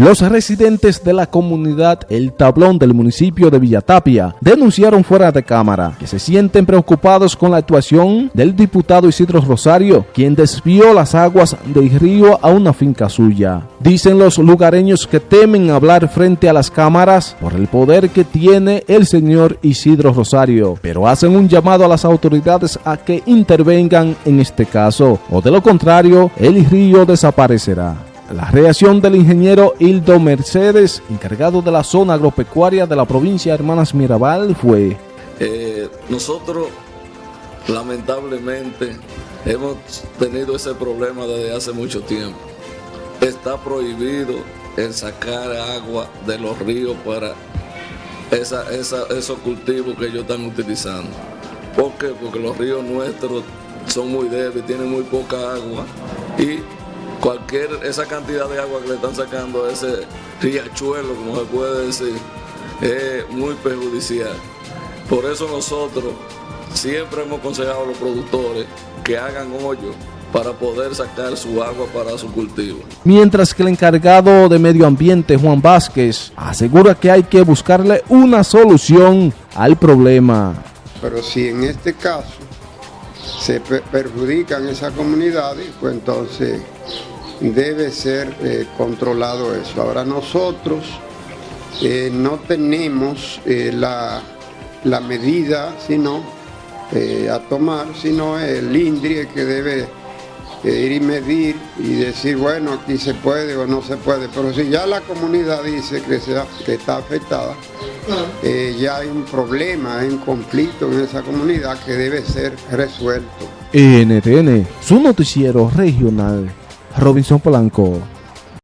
Los residentes de la comunidad El Tablón del municipio de Villatapia denunciaron fuera de cámara que se sienten preocupados con la actuación del diputado Isidro Rosario, quien desvió las aguas del río a una finca suya. Dicen los lugareños que temen hablar frente a las cámaras por el poder que tiene el señor Isidro Rosario, pero hacen un llamado a las autoridades a que intervengan en este caso, o de lo contrario, el río desaparecerá. La reacción del ingeniero Hildo Mercedes, encargado de la zona agropecuaria de la provincia de Hermanas Mirabal, fue... Eh, nosotros, lamentablemente, hemos tenido ese problema desde hace mucho tiempo. Está prohibido el sacar agua de los ríos para esos cultivos que ellos están utilizando. ¿Por qué? Porque los ríos nuestros son muy débiles, tienen muy poca agua y cualquier, esa cantidad de agua que le están sacando a ese riachuelo, como se puede decir, es muy perjudicial. Por eso nosotros siempre hemos aconsejado a los productores que hagan hoyo para poder sacar su agua para su cultivo. Mientras que el encargado de medio ambiente, Juan Vázquez, asegura que hay que buscarle una solución al problema. Pero si en este caso se perjudican esas comunidades, pues entonces debe ser eh, controlado eso. Ahora nosotros eh, no tenemos eh, la, la, medida sino a tomar, sino el INDRI que debe ir y medir y decir, bueno, aquí se puede o no se puede. Pero si ya la comunidad dice que, que está afectada, ya hay un problema, hay un conflicto en esa comunidad que debe ser resuelto. NTN, su noticiero regional Robinson Polanco.